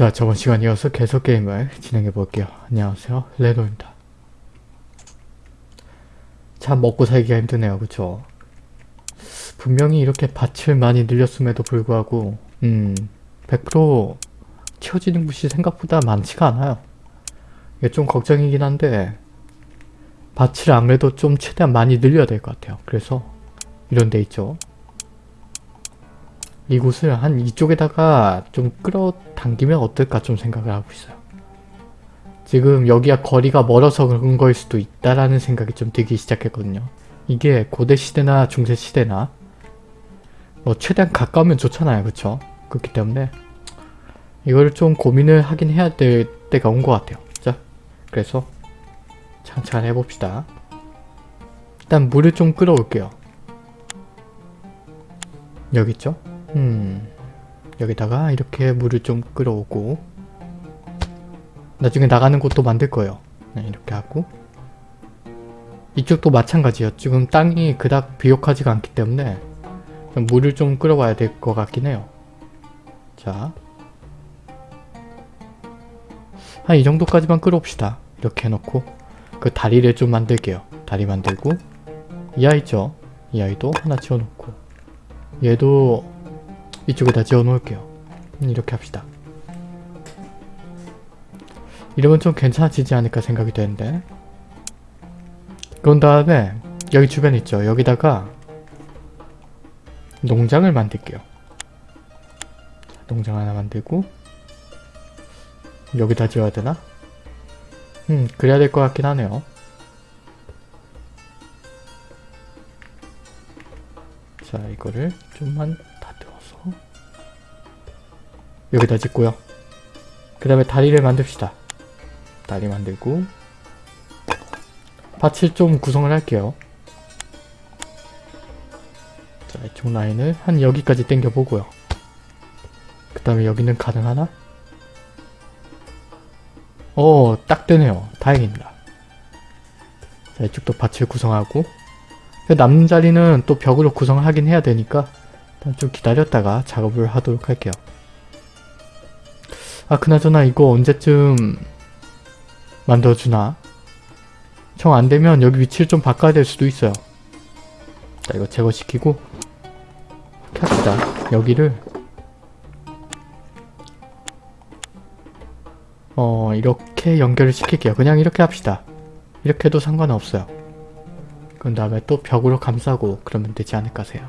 자 저번 시간 이어서 계속 게임을 진행해 볼게요. 안녕하세요 레노입니다. 참 먹고 살기가 힘드네요 그쵸? 분명히 이렇게 밭을 많이 늘렸음에도 불구하고 음 100% 채워지는 곳이 생각보다 많지가 않아요. 이게 좀 걱정이긴 한데 밭을 아무래도 좀 최대한 많이 늘려야 될 것 같아요. 그래서 이런 데 있죠. 이곳을 한 이쪽에다가 좀 끌어당기면 어떨까 좀 생각을 하고 있어요. 지금 여기가 거리가 멀어서 그런 거일 수도 있다라는 생각이 좀 들기 시작했거든요. 이게 고대시대나 중세시대나 뭐 최대한 가까우면 좋잖아요. 그쵸? 그렇기 때문에 이거를 좀 고민을 하긴 해야 될 때가 온 것 같아요. 자, 그래서 창창 해봅시다. 일단 물을 좀 끌어올게요. 여기 있죠? 음, 여기다가 이렇게 물을 좀 끌어오고 나중에 나가는 곳도 만들 거예요. 네, 이렇게 하고 이쪽도 마찬가지예요. 지금 땅이 그닥 비옥하지가 않기 때문에 물을 좀 끌어와야 될 것 같긴 해요. 자, 한 이 정도까지만 끌어옵시다. 이렇게 해놓고 그 다리를 좀 만들게요. 다리 만들고 이 아이 있죠? 이 아이도 하나 지어놓고 얘도 이쪽에다 지어 놓을게요. 음, 이렇게 합시다. 이러면 좀 괜찮아지지 않을까 생각이 되는데 그런 다음에 여기 주변 있죠? 여기다가 농장을 만들게요. 농장 하나 만들고 여기다 지어야 되나? 음 그래야 될 것 같긴 하네요. 자 이거를 좀만 여기다 짓고요. 그 다음에 다리를 만듭시다. 다리 만들고 밭을 좀 구성을 할게요. 자 이쪽 라인을 한 여기까지 당겨보고요. 그 다음에 여기는 가능하나? 어, 딱 되네요. 다행입니다. 자, 이쪽도 밭을 구성하고 그 남는 자리는 또 벽으로 구성을 하긴 해야 되니까 일단 좀 기다렸다가 작업을 하도록 할게요. 아, 그나저나 이거 언제쯤 만들어주나? 정 안되면 여기 위치를 좀 바꿔야 될 수도 있어요. 자, 이거 제거시키고 이렇게 합시다. 여기를 어 이렇게 연결을 시킬게요. 그냥 이렇게 합시다. 이렇게 해도 상관은 없어요. 그 다음에 또 벽으로 감싸고 그러면 되지 않을까 세요.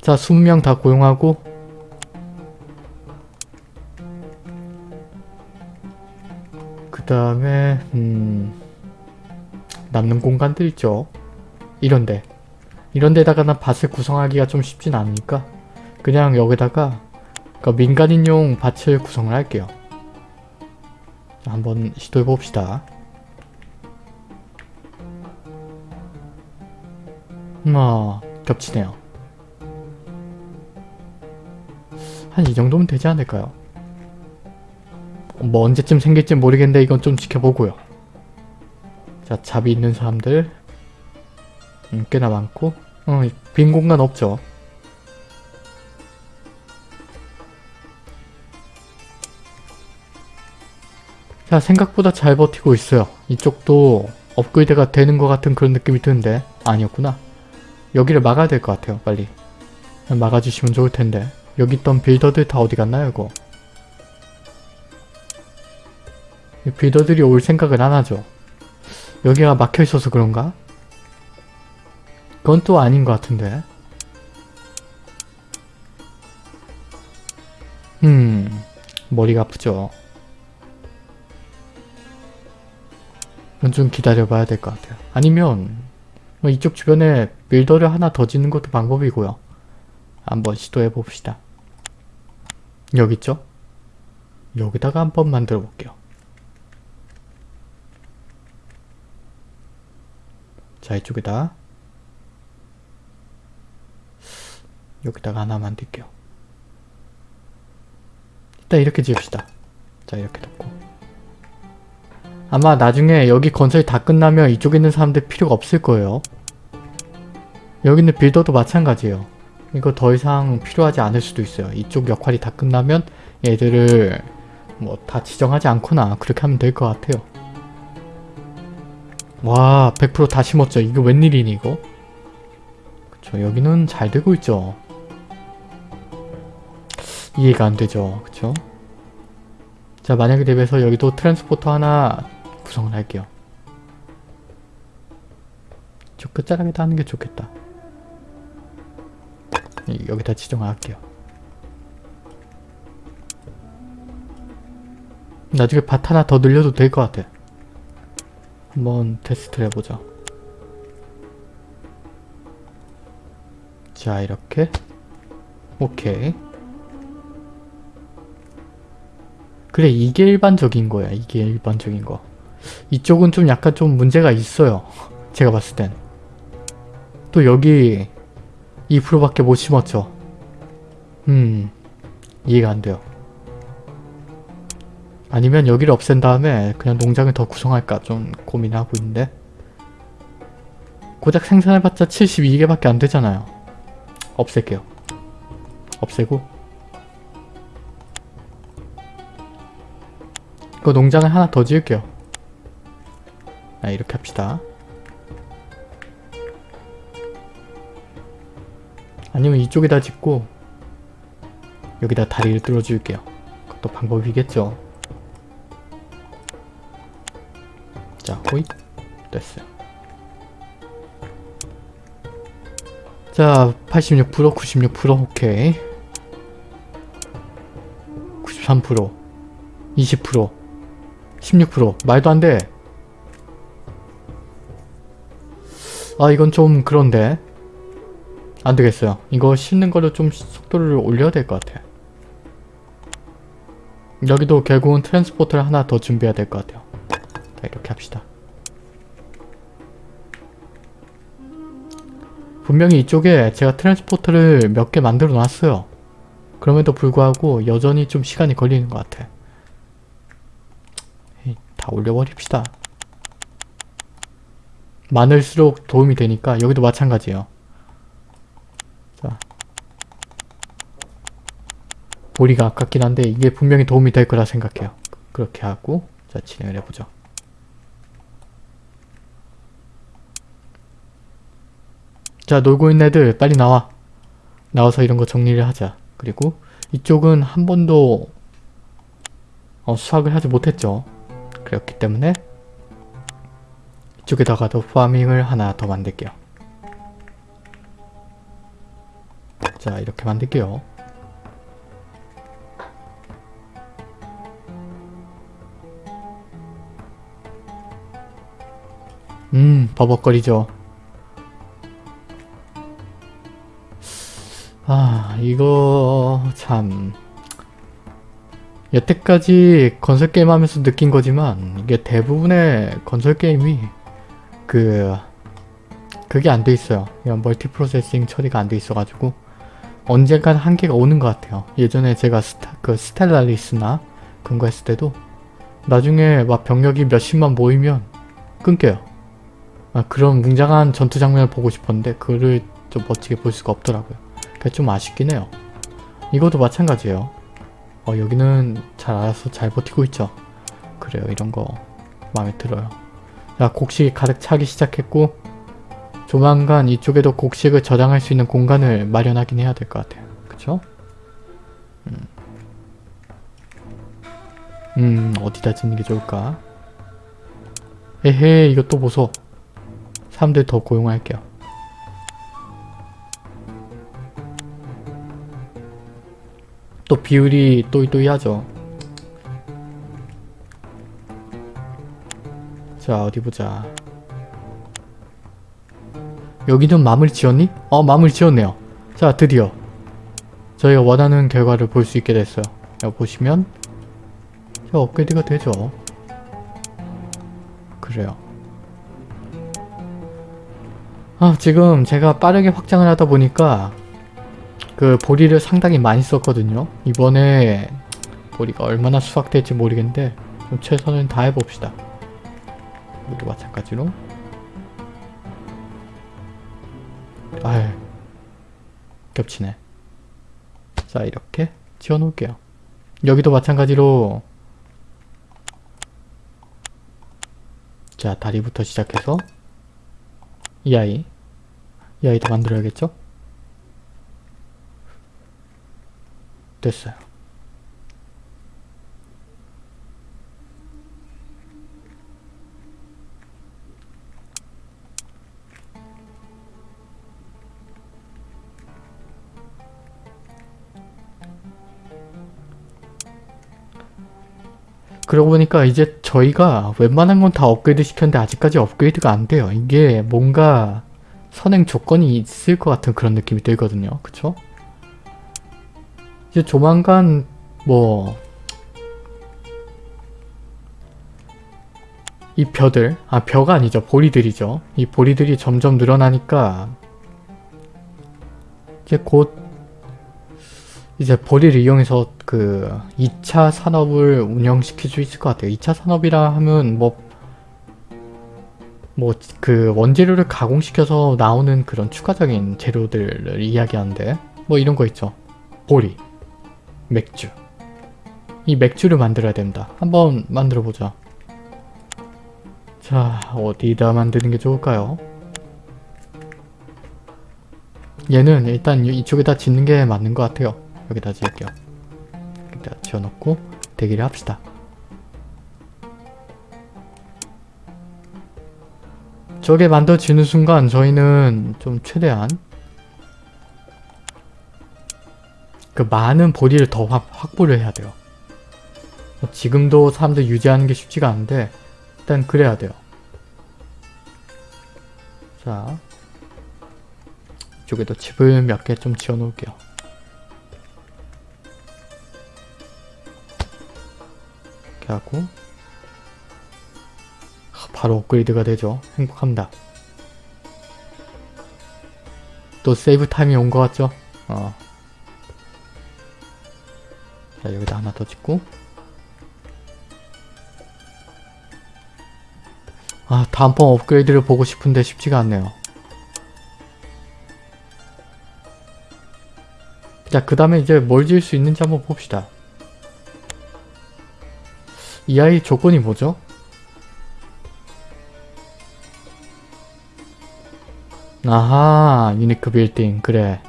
자 20명 다 고용하고 다음에 음 남는 공간들 있죠. 이런데 이런데다가는 밭을 구성하기가 좀 쉽진 않으니까 그냥 여기다가 그러니까 민간인용 밭을 구성을 할게요. 자, 한번 시도해 봅시다. 아, 겹치네요. 한 이 정도면 되지 않을까요? 뭐 언제쯤 생길지 모르겠는데 이건 좀 지켜보고요. 자, 잡이 있는 사람들 음, 꽤나 많고 어, 빈 공간 없죠. 자 생각보다 잘 버티고 있어요. 이쪽도 업그레이드가 되는 것 같은 그런 느낌이 드는데 아니었구나. 여기를 막아야 될 것 같아요. 빨리. 막아주시면 좋을 텐데. 여기 있던 빌더들 다 어디 갔나요 이거? 빌더들이 올 생각을 안 하죠. 여기가 막혀있어서 그런가? 그건 또 아닌 것 같은데. 음... 머리가 아프죠. 이건 좀 기다려봐야 될 것 같아요. 아니면 뭐 이쪽 주변에 빌더를 하나 더 짓는 것도 방법이고요. 한번 시도해 봅시다. 여기 있죠? 여기다가 한번 만들어 볼게요. 자 이쪽에다 여기다가 하나 만들게요. 일단 이렇게 지읍시다. 자 이렇게 놓고 아마 나중에 여기 건설이 다 끝나면 이쪽에 있는 사람들 필요가 없을 거예요. 여기 있는 빌더도 마찬가지예요. 이거 더 이상 필요하지 않을 수도 있어요. 이쪽 역할이 다 끝나면 얘들을 뭐 다 지정하지 않거나 그렇게 하면 될 것 같아요. 와, 100%다 심었죠. 이거 웬일이니 이거? 그쵸, 여기는 잘 되고 있죠. 이해가 안 되죠. 그쵸? 자, 만약에 대비해서 여기도 트랜스포터 하나 구성을 할게요. 저 끝자락에다 하는 게 좋겠다. 이- 여기다 지정할게요. 나중에 밭 하나 더 늘려도 될 것 같아. 한번 테스트를 해보자. 자, 이렇게. 오케이. 그래, 이게 일반적인 거야. 이게 일반적인 거. 이쪽은 좀 약간 좀 문제가 있어요. 제가 봤을 땐. 또 여기 2%밖에 못 심었죠. 음, 이해가 안 돼요. 아니면 여기를 없앤 다음에 그냥 농장을 더 구성할까 좀 고민하고 있는데 고작 생산해봤자 72개밖에 안 되잖아요. 없앨게요. 없애고 그 농장을 하나 더 지을게요. 아, 이렇게 합시다. 아니면 이쪽에다 짓고 여기다 다리를 뚫어줄게요. 그것도 방법이겠죠. 호잇. 됐어요. 자, 86%, 96%, 오케이. 93%, 20%, 16%. 말도 안 돼. 아, 이건 좀 그런데. 안 되겠어요. 이거 싣는 거를 좀 속도를 올려야 될 것 같아. 여기도 결국은 트랜스포터를 하나 더 준비해야 될 것 같아요. 자, 이렇게 합시다. 분명히 이쪽에 제가 트랜스포터를 몇 개 만들어 놨어요. 그럼에도 불구하고 여전히 좀 시간이 걸리는 것 같아. 다 올려버립시다. 많을수록 도움이 되니까 여기도 마찬가지예요. 자. 보리가 아깝긴 한데 이게 분명히 도움이 될 거라 생각해요. 그렇게 하고 자 진행을 해보죠. 자 놀고 있는 애들 빨리 나와. 나와서 이런 거 정리를 하자. 그리고 이쪽은 한 번도 어, 수확을 하지 못했죠. 그렇기 때문에 이쪽에다가도 파밍을 하나 더 만들게요. 자 이렇게 만들게요. 음 버벅거리죠. 아 이거 참 여태까지 건설 게임 하면서 느낀 거지만 이게 대부분의 건설 게임이 그 그게 안 돼 있어요. 이런 멀티 프로세싱 처리가 안 돼 있어 가지고 언젠간 한계가 오는 것 같아요. 예전에 제가 스타, 그 스텔라리스나 그런 거 했을 때도 나중에 막 병력이 몇십만 모이면 끊겨요. 아, 그런 웅장한 전투 장면을 보고 싶었는데 그거를 좀 멋지게 볼 수가 없더라고요. 좀 아쉽긴 해요. 이것도 마찬가지예요. 어, 여기는 잘 알아서 잘 버티고 있죠. 그래요. 이런 거 마음에 들어요. 자, 곡식이 가득 차기 시작했고 조만간 이쪽에도 곡식을 저장할 수 있는 공간을 마련하긴 해야 될 것 같아요. 그쵸? 음. 음, 어디다 짓는 게 좋을까? 에헤, 이거 또 보소. 사람들 더 고용할게요. 또 비율이 또이또이하죠. 자 어디 보자. 여기는 마무리 지었니? 어 마무리 지었네요. 자 드디어 저희가 원하는 결과를 볼 수 있게 됐어요. 여기 보시면 자 업그레이드가 되죠. 그래요. 아 지금 제가 빠르게 확장을 하다 보니까 그 보리를 상당히 많이 썼거든요. 이번에 보리가 얼마나 수확될지 모르겠는데 좀 최선을 다해봅시다. 여기도 마찬가지로 아유 겹치네. 자 이렇게 지어 놓을게요. 여기도 마찬가지로 자 다리부터 시작해서 이 아이 이 아이도 만들어야겠죠? 됐어요. 그러고 보니까 이제 저희가 웬만한 건 다 업그레이드 시켰는데 아직까지 업그레이드가 안 돼요. 이게 뭔가 선행 조건이 있을 것 같은 그런 느낌이 들거든요. 그쵸? 이제 조만간 뭐 이 벼들, 아 벼가 아니죠. 보리들이죠. 이 보리들이 점점 늘어나니까 이제 곧 이제 보리를 이용해서 그 2차 산업을 운영시킬 수 있을 것 같아요. 2차 산업이라 하면 뭐 뭐 그 원재료를 가공시켜서 나오는 그런 추가적인 재료들을 이야기하는데 뭐 이런 거 있죠. 보리, 맥주. 이 맥주를 만들어야 됩니다. 한번 만들어 보자. 자, 어디다 만드는 게 좋을까요? 얘는 일단 이쪽에다 짓는 게 맞는 것 같아요. 여기다 지을게요. 여기다 지어놓고 대기를 합시다. 저게 만들어지는 순간 저희는 좀 최대한 그 많은 보리를 더 확, 확보를 해야 돼요. 지금도 사람들 유지하는 게 쉽지가 않은데 일단 그래야 돼요. 자 이쪽에도 집을 몇 개 좀 지어 놓을게요. 이렇게 하고 바로 업그레이드가 되죠. 행복합니다. 또 세이브 타임이 온 것 같죠? 어. 자 여기다 하나 더 짓고 아 다음번 업그레이드를 보고 싶은데 쉽지가 않네요. 자 그 다음에 이제 뭘 지을 수 있는지 한번 봅시다. 이 아이 조건이 뭐죠? 아하 유니크 빌딩 그래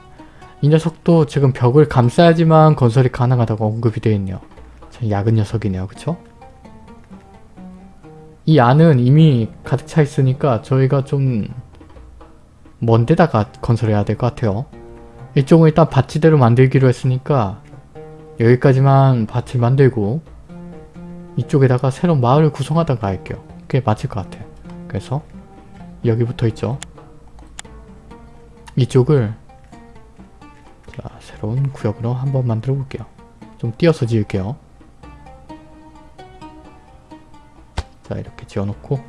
이 녀석도 지금 벽을 감싸야지만 건설이 가능하다고 언급이 되어 있네요. 참 야근 녀석이네요. 그쵸? 이 안은 이미 가득 차 있으니까 저희가 좀 먼 데다가 건설해야 될 것 같아요. 이쪽은 일단 밭지대로 만들기로 했으니까 여기까지만 밭을 만들고 이쪽에다가 새로운 마을을 구성하다가 할게요. 그게 맞을 것 같아요. 그래서 여기 붙어 있죠. 이쪽을 자 새로운 구역으로 한번 만들어 볼게요. 좀 띄어서 지을게요. 자 이렇게 지어놓고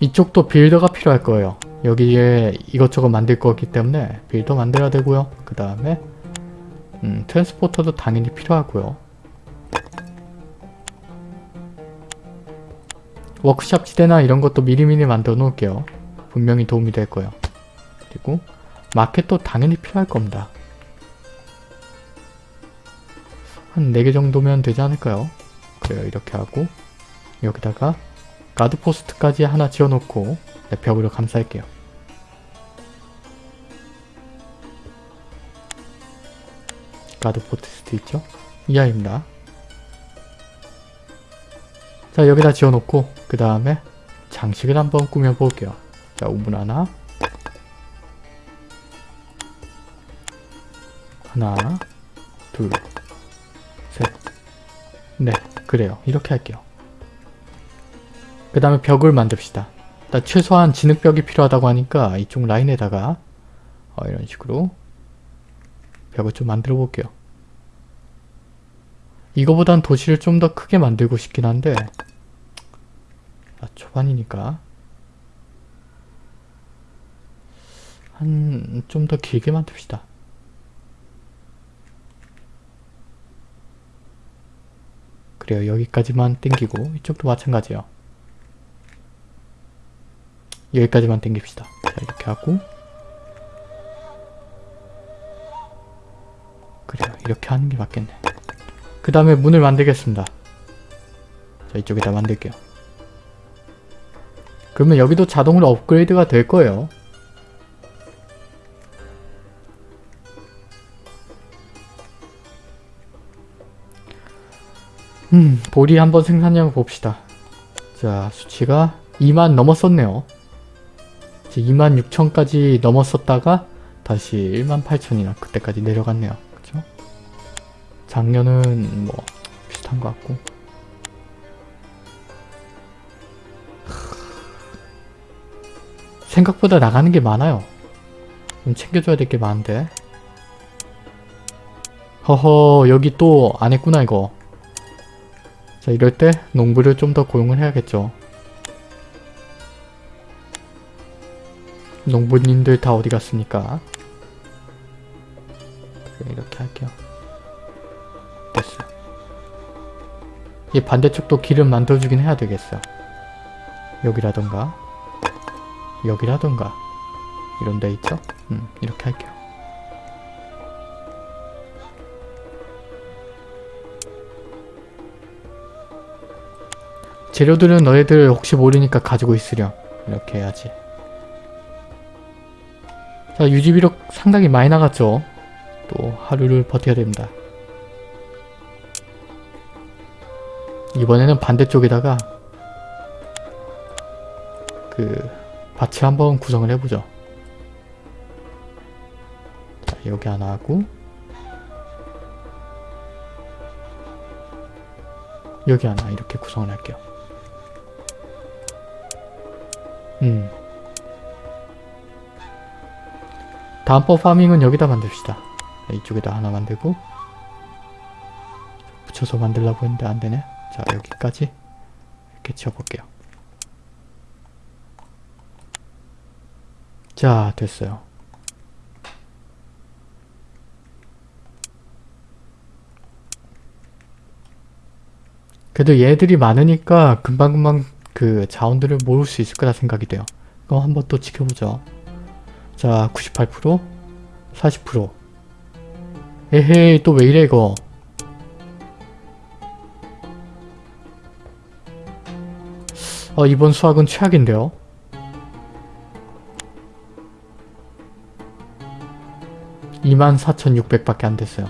이쪽도 빌더가 필요할 거예요. 여기에 이것저것 만들 거기 때문에 빌더 만들어야 되고요. 그 다음에 음, 트랜스포터도 당연히 필요하고요. 워크샵 지대나 이런 것도 미리미리 만들어 놓을게요. 분명히 도움이 될 거예요. 그리고 마켓도 당연히 필요할 겁니다. 한 4개 정도면 되지 않을까요? 그래요 이렇게 하고 여기다가 가드포스트까지 하나 지어놓고 네, 벽으로 감쌀게요. 가드포스트 있죠? 이 아이입니다. 자 여기다 지어놓고 그 다음에 장식을 한번 꾸며볼게요. 자 우물 하나 하나 둘셋네 그래요. 이렇게 할게요. 그 다음에 벽을 만듭시다. 최소한 진흙벽이 필요하다고 하니까 이쪽 라인에다가 어, 이런 식으로 벽을 좀 만들어 볼게요. 이거보단 도시를 좀 더 크게 만들고 싶긴 한데 아, 초반이니까. 한 좀 더 길게 만듭시다 그래요. 여기까지만 땡기고 이쪽도 마찬가지예요. 여기까지만 땡깁시다. 자 이렇게 하고 이렇게 하는 게 맞겠네. 그 다음에 문을 만들겠습니다. 자, 이쪽에다 만들게요. 그러면 여기도 자동으로 업그레이드가 될 거예요. 보리 한번 생산량을 봅시다. 자, 수치가 2만 넘었었네요. 2만 6천까지 넘었었다가 다시 1만 8천이나 그때까지 내려갔네요. 그쵸? 작년은 뭐 비슷한 것 같고 생각보다 나가는 게 많아요. 좀 챙겨줘야 될 게 많은데 허허 여기 또 안 했구나 이거 자 이럴 때 농부를 좀 더 고용을 해야겠죠. 농부님들 다 어디 갔습니까? 그래, 이렇게 할게요. 됐어요. 이 반대쪽도 길을 만들어주긴 해야 되겠어요. 여기라던가 여기라던가 이런 데 있죠? 음, 이렇게 할게요. 재료들은 너희들 혹시 모르니까 가지고 있으렴. 이렇게 해야지. 자, 유지 비력 상당히 많이 나갔죠? 또 하루를 버텨야 됩니다. 이번에는 반대쪽에다가 그 밭을 한번 구성을 해보죠. 자, 여기 하나 하고 여기 하나 이렇게 구성을 할게요. 음. 다음번 파밍은 여기다 만듭시다. 네, 이쪽에다 하나 만들고 붙여서 만들려고 했는데 안되네. 자 여기까지 이렇게 지어볼게요. 자 됐어요. 그래도 얘들이 많으니까 금방금방 그 자원들을 모을 수 있을 거라 생각이 돼요. 그거 한번 또 지켜보죠. 자 98% 40% 에헤이 또 왜 이래 이거? 어 이번 수학은 최악인데요. 24,600밖에 안 됐어요.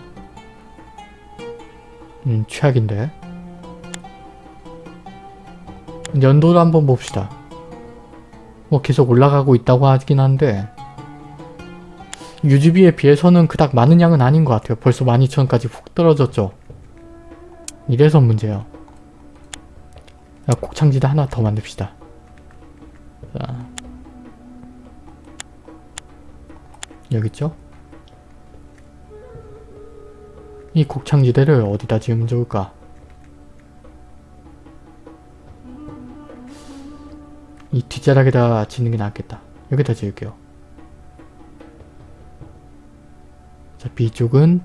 음 최악인데 연도를 한번 봅시다 뭐 계속 올라가고 있다고 하긴 한데 유지비에 비해서는 그닥 많은 양은 아닌 것 같아요. 벌써 12,000까지 훅 떨어졌죠. 이래서 문제예요. 곡창지대 하나 더 만듭시다. 자. 여기 있죠? 이 곡창지대를 어디다 지으면 좋을까? 이 뒷자락에다 짓는 게 낫겠다. 여기다 지을게요. 자, B쪽은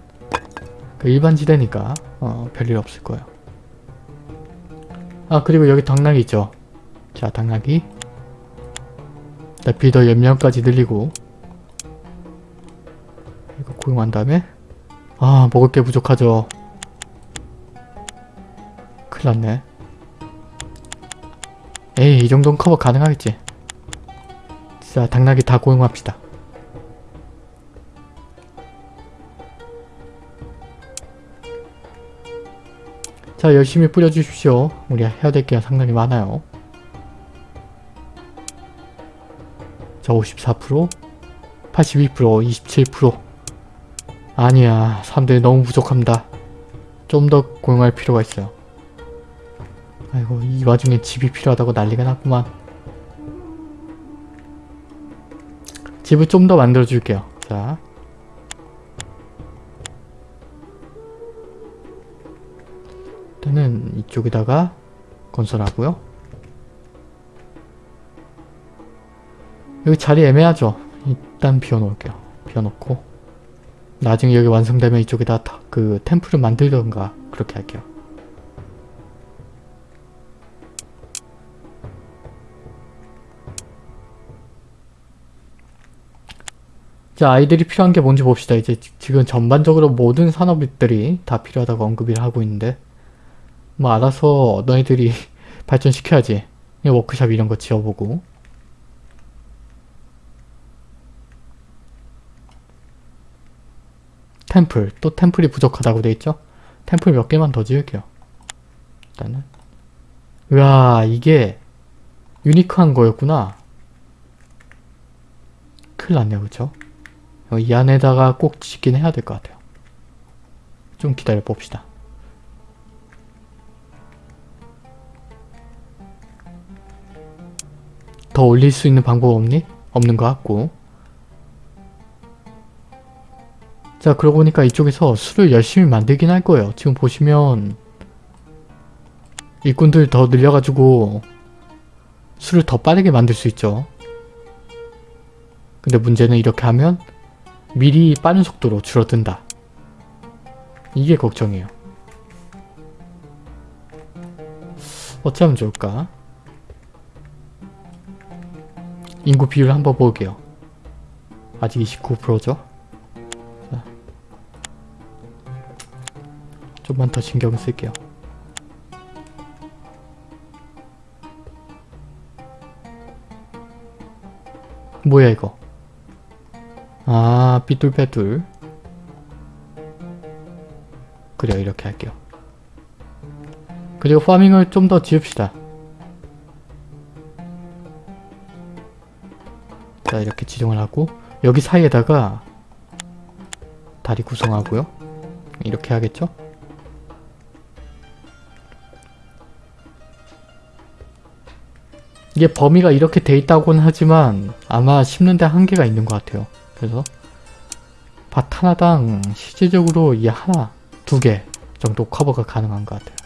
그 일반 지대니까 어, 별일 없을 거예요. 아 그리고 여기 당나귀 있죠. 자 당나귀 자, 비더 연명까지 늘리고 이거 고용한 다음에 아 먹을 게 부족하죠. 큰일 났네. 에이 이 정도는 커버 가능하겠지. 자 당나귀 다 고용합시다. 자 열심히 뿌려주십시오. 우리 해야 될 게 상당히 많아요. 자 54%, 82%, 27% 아니야 사람들이 너무 부족합니다. 좀 더 고용할 필요가 있어요. 아이고 이 와중에 집이 필요하다고 난리가 났구만. 집을 좀 더 만들어 줄게요. 자 일단은 이쪽에다가 건설하고요. 여기 자리 애매하죠? 일단 비워놓을게요. 비워놓고 나중에 여기 완성되면 이쪽에다 그 템플을 만들던가 그렇게 할게요. 자 아이들이 필요한 게 뭔지 봅시다. 이제 지- 지금 전반적으로 모든 산업들이 다 필요하다고 언급을 하고 있는데 뭐 알아서 너희들이 발전시켜야지. 워크샵 이런 거 지어보고 템플 또 템플이 부족하다고 돼 있죠? 템플 몇 개만 더 지을게요. 일단은 우와 이게 유니크한 거였구나. 큰일 났네요 그쵸? 어, 이 안에다가 꼭 짓긴 해야 될 것 같아요. 좀 기다려 봅시다. 더 올릴 수 있는 방법 없니? 없는 것 같고 자 그러고 보니까 이쪽에서 술을 열심히 만들긴 할 거예요. 지금 보시면 일꾼들 더 늘려가지고 술을 더 빠르게 만들 수 있죠. 근데 문제는 이렇게 하면 미리 빠른 속도로 줄어든다. 이게 걱정이에요. 어찌하면 좋을까? 인구 비율 한번 볼게요. 아직 29%죠? 자. 좀만 더 신경 쓸게요. 뭐야 이거? 아 삐뚤빼뚤 그래요 이렇게 할게요. 그리고 파밍을 좀 더 지읍시다. 자 이렇게 지정을 하고 여기 사이에다가 다리 구성하고요. 이렇게 하겠죠? 이게 범위가 이렇게 돼 있다고는 하지만 아마 심는데 한계가 있는 것 같아요. 그래서 밭 하나당 실질적으로 이 하나, 두 개 정도 커버가 가능한 것 같아요.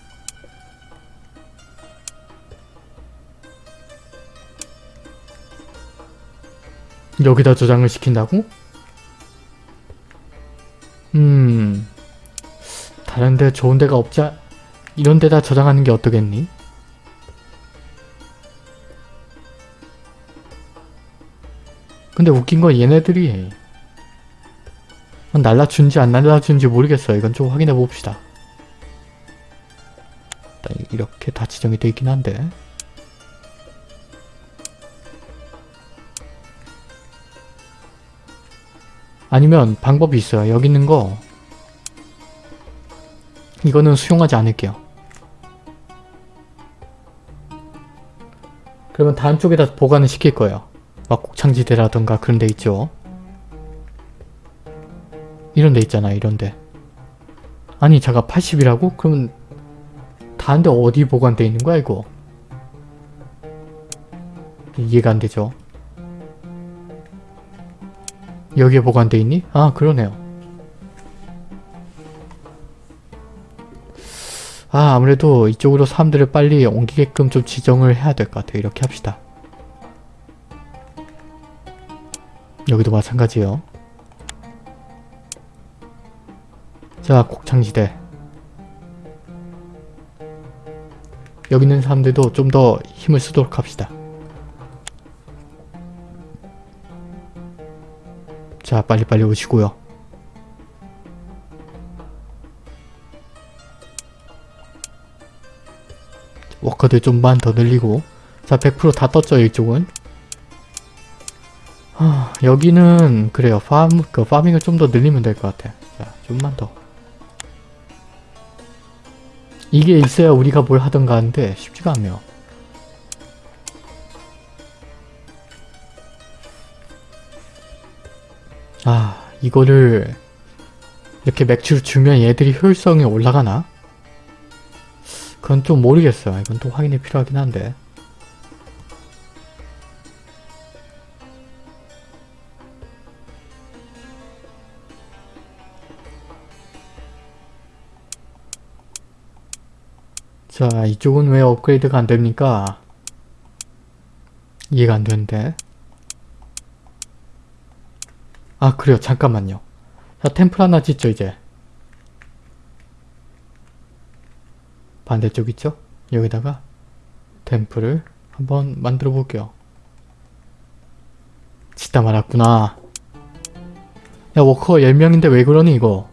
여기다 저장을 시킨다고? 음... 다른 데 좋은 데가 않... 이런 데다 저장하는 게 어떠겠니? 근데 웃긴 건 얘네들이 날라준지 안 날라준지 모르겠어요. 이건 좀 확인해 봅시다. 이렇게 다 지정이 되어 있긴 한데 아니면 방법이 있어요. 여기 있는 거 이거는 수용하지 않을게요. 그러면 다른 쪽에다 보관을 시킬 거예요. 막 곡창지대라던가 그런 데 있죠. 이런 데 있잖아 이런 데. 아니 잠깐 80이라고? 그러면 다른 데 어디 보관돼 있는 거야 이거? 이해가 안 되죠. 여기에 보관돼 있니? 아 그러네요. 아 아무래도 이쪽으로 사람들을 빨리 옮기게끔 좀 지정을 해야 될 것 같아요. 이렇게 합시다. 여기도 마찬가지예요. 자, 곡창지대. 여기 있는 사람들도 좀 더 힘을 쓰도록 합시다. 자, 빨리빨리 오시고요. 워커들 좀만 더 늘리고 자, 100%다 떴죠, 이쪽은. 하, 여기는 그래요. 팜, 그 파밍을 좀 더 늘리면 될 것 같아. 자, 좀만 더. 이게 있어야 우리가 뭘 하던가 하는데 쉽지가 않네요. 아, 이거를 이렇게 맥주를 주면 얘들이 효율성이 올라가나? 그건 좀 모르겠어요. 이건 또 확인이 필요하긴 한데. 자, 이쪽은 왜 업그레이드가 안 됩니까? 이해가 안 되는데. 아, 그래요. 잠깐만요. 자, 템플 하나 짓죠, 이제. 반대쪽 있죠? 여기다가 템플을 한번 만들어 볼게요. 짓다 말았구나. 야 워커 10명인데 왜 그러니 이거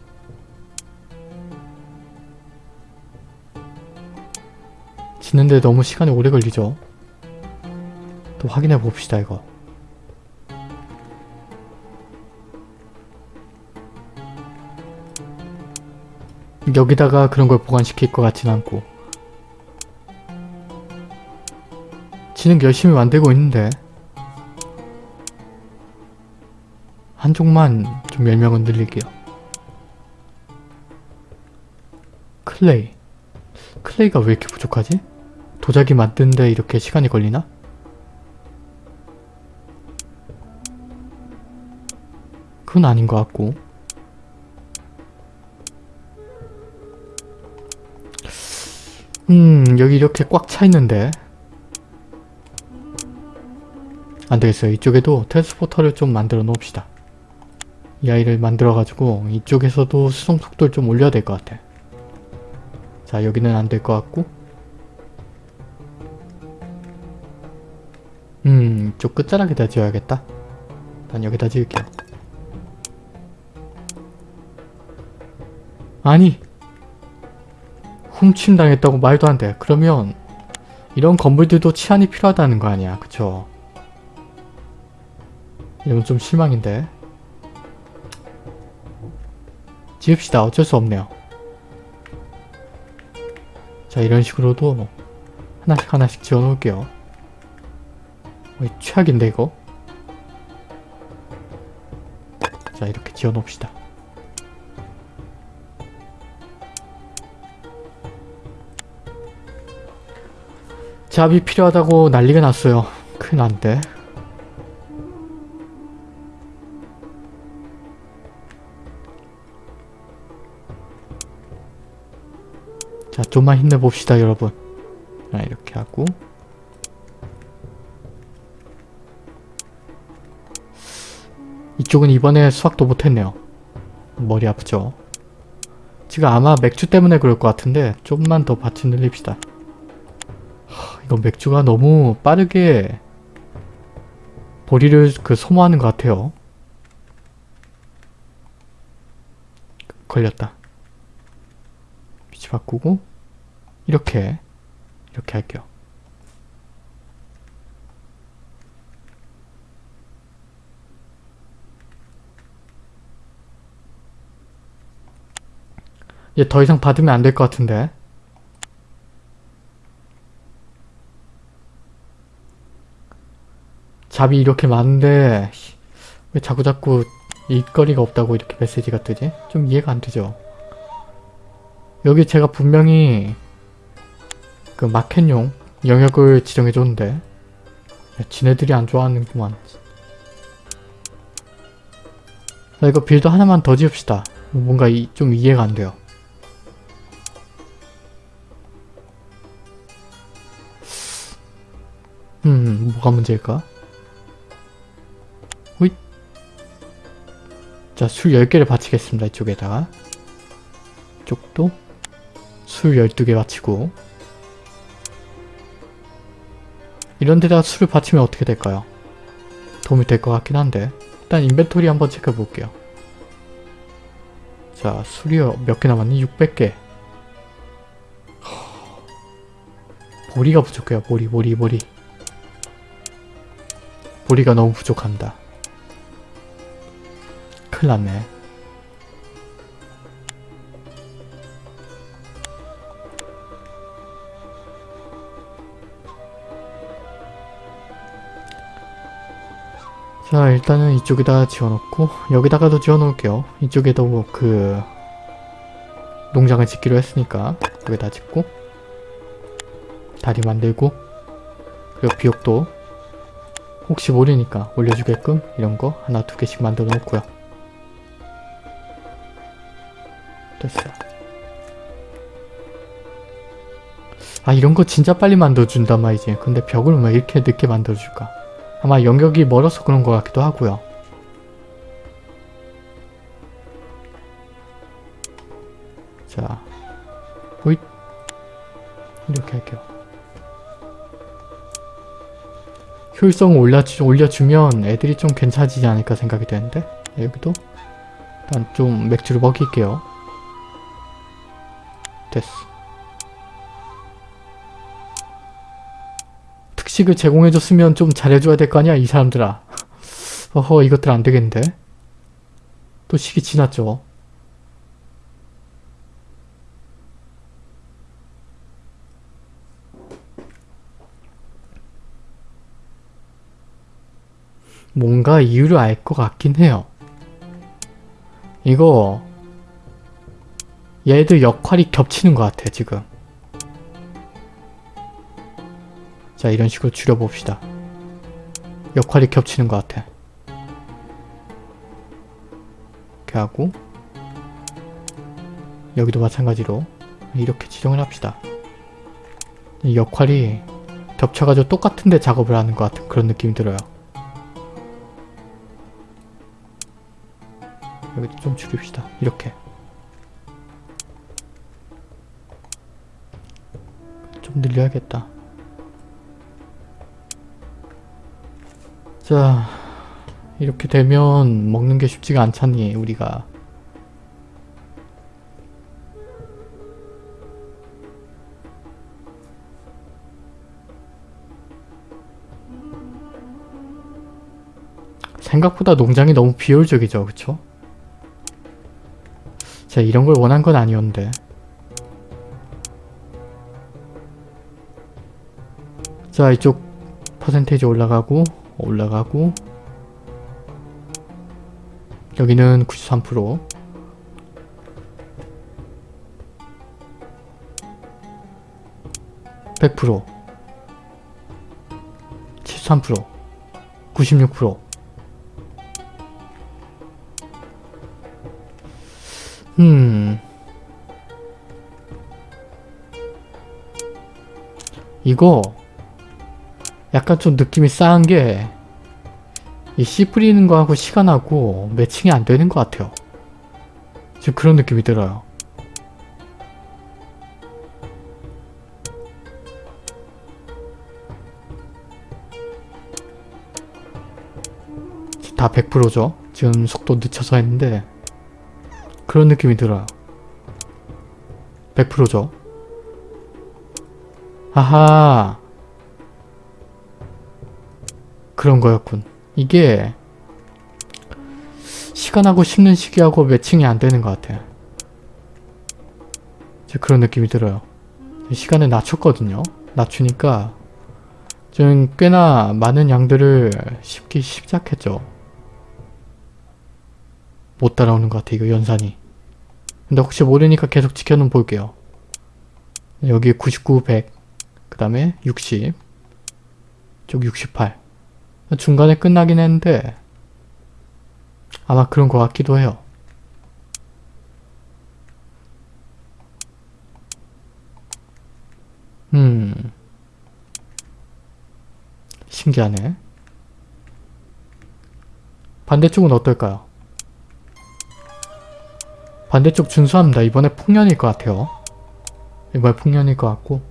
짓는데 너무 시간이 오래 걸리죠? 또 확인해 봅시다 이거. 여기다가 그런 걸 보관시킬 것 같진 않고. 지는 열심히 만들고 있는데. 한쪽만 좀 열명은 늘릴게요. Clay. Clay가 왜 이렇게 부족하지? 도자기 만드는데 이렇게 시간이 걸리나? 그건 아닌 것 같고. 음 여기 이렇게 꽉 차 있는데. 안되겠어요. 이쪽에도 transporter를 좀 만들어 놓읍시다. 이 아이를 만들어 가지고 이쪽에서도 수송 속도를 좀 올려야 될 것 같아. 자 여기는 안 될 것 같고 이쪽 끝자락에다 지어야겠다 난 여기다 지을게요 아니 훔침 당했다고 말도 안 돼. 그러면 이런 건물들도 치안이 필요하다는 거 아니야. 그쵸? 이건 좀 실망인데. 지읍시다. 어쩔 수 없네요. 자 이런 식으로도 하나씩 하나씩 지어놓을게요. 어, 최악인데 이거? 자 이렇게 지어놓읍시다. 잡이 필요하다고 난리가 났어요. 큰일 난데. 자, 좀만 힘내봅시다, 여러분. 자, 이렇게 하고. 이쪽은 이번에 수확도 못했네요. 머리 아프죠? 지금 아마 맥주 때문에 그럴 것 같은데 좀만 더 밭을 늘립시다. 이거 맥주가 너무 빠르게 보리를 그 소모하는 것 같아요. 걸렸다. 위치 바꾸고 이렇게 이렇게 할게요. 이제 더 이상 받으면 안 될 것 같은데 잡이 이렇게 많은데 왜 자꾸자꾸 일거리가 없다고 이렇게 메시지가 뜨지? 좀 이해가 안 되죠? 여기 제가 분명히 그 마켓용 영역을 지정해줬는데 지네들이 안 좋아하는구만 자 이거 build 하나만 더 지읍시다 뭔가 이, 좀 이해가 안 돼요 뭐가 문제일까? 자, 술 10개를 바치겠습니다. 이쪽에다가. 이쪽도 술 12개 바치고 이런 데다가 술을 바치면 어떻게 될까요? 도움이 될 것 같긴 한데 일단 인벤토리 한번 체크해 볼게요. 자, 술이 몇 개 남았니? 600개. 보리가 부족해요. 보리, 보리, 보리. 보리가 너무 부족합니다. 큰일 났네. 자 일단은 이쪽에다 지어놓고 여기다가도 지어놓을게요. 이쪽에도 그 농장을 짓기로 했으니까 여기다 짓고 다리 만들고 그리고 비옥도 혹시 모르니까 올려주게끔 이런 거 하나 두 개씩 만들어 놓고요. 됐어. 아 이런 거 진짜 빨리 만들어준단 말이지. 근데 벽을 왜 이렇게 늦게 만들어줄까? 아마 영역이 멀어서 그런 것 같기도 하고요. 효율성을 올려주, 올려주면 애들이 좀 괜찮아지지 않을까 생각이 되는데 여기도 일단 좀 맥주를 먹일게요. 됐어. 특식을 제공해줬으면 좀 잘해줘야 될 거 아니야 이 사람들아. 어허 이것들 안 되겠는데. 또 시기 지났죠. 뭔가 이유를 알 것 같긴 해요. 이거 얘들 역할이 겹치는 것 같아 지금. 자 이런 식으로 줄여봅시다. 역할이 겹치는 것 같아. 이렇게 하고 여기도 마찬가지로 이렇게 지정을 합시다. 이 역할이 겹쳐가지고 똑같은데 작업을 하는 것 같은 그런 느낌이 들어요. 여기도 좀 줄입시다. 이렇게. 좀 늘려야겠다. 자, 이렇게 되면 먹는 게 쉽지가 않잖니, 우리가. 생각보다 농장이 너무 비효율적이죠, 그쵸? 제가 이런 걸 원한 건 아니었는데. 자 이쪽 퍼센테이지 올라가고 올라가고. 여기는 93% 100% 73% 96% 이거 약간 좀 느낌이 싸한 게 이 씨 뿌리는 거하고 시간하고 매칭이 안 되는 것 같아요. 지금 그런 느낌이 들어요. 다 100%죠. 지금 속도 늦춰서 했는데 그런 느낌이 들어요. 100%죠. 아하. 그런 거였군. 이게 시간하고 식는 시기하고 매칭이 안 되는 것 같아요. 이제 그런 느낌이 들어요. 시간을 낮췄거든요. 낮추니까 좀 꽤나 많은 양들을 씹기 시작했죠. 못 따라오는 것 같아 이거 연산이. 근데 혹시 모르니까 계속 지켜는 볼게요. 여기 99, 100, 그 다음에 60, 쪽 68. 중간에 끝나긴 했는데 아마 그런 것 같기도 해요. 음 신기하네. 반대쪽은 어떨까요? 반대쪽 준수합니다. 이번에 풍년일 것 같아요. 이번에 풍년일 것 같고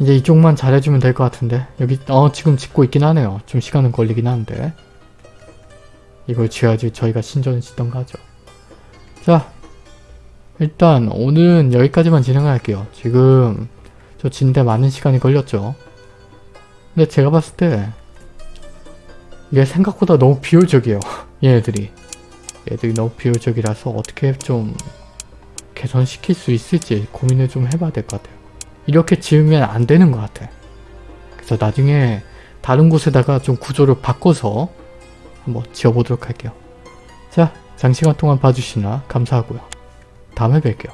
이제 이쪽만 잘해주면 될 것 같은데 여기 어 지금 짓고 있긴 하네요. 좀 시간은 걸리긴 하는데 이걸 지어야지 저희가 신전을 짓던가 하죠. 자 일단 오늘은 여기까지만 진행을 할게요. 지금 저 짓는데 많은 시간이 걸렸죠. 근데 제가 봤을 때 이게 생각보다 너무 비효율적이에요. 얘네들이. 얘들이 너무 비효율적이라서 어떻게 좀 개선시킬 수 있을지 고민을 좀 해봐야 될 것 같아요. 이렇게 지으면 안 되는 것 같아. 그래서 나중에 다른 곳에다가 좀 구조를 바꿔서 한번 지어보도록 할게요. 자, 장시간 동안 봐주시나 감사하고요. 다음에 뵐게요.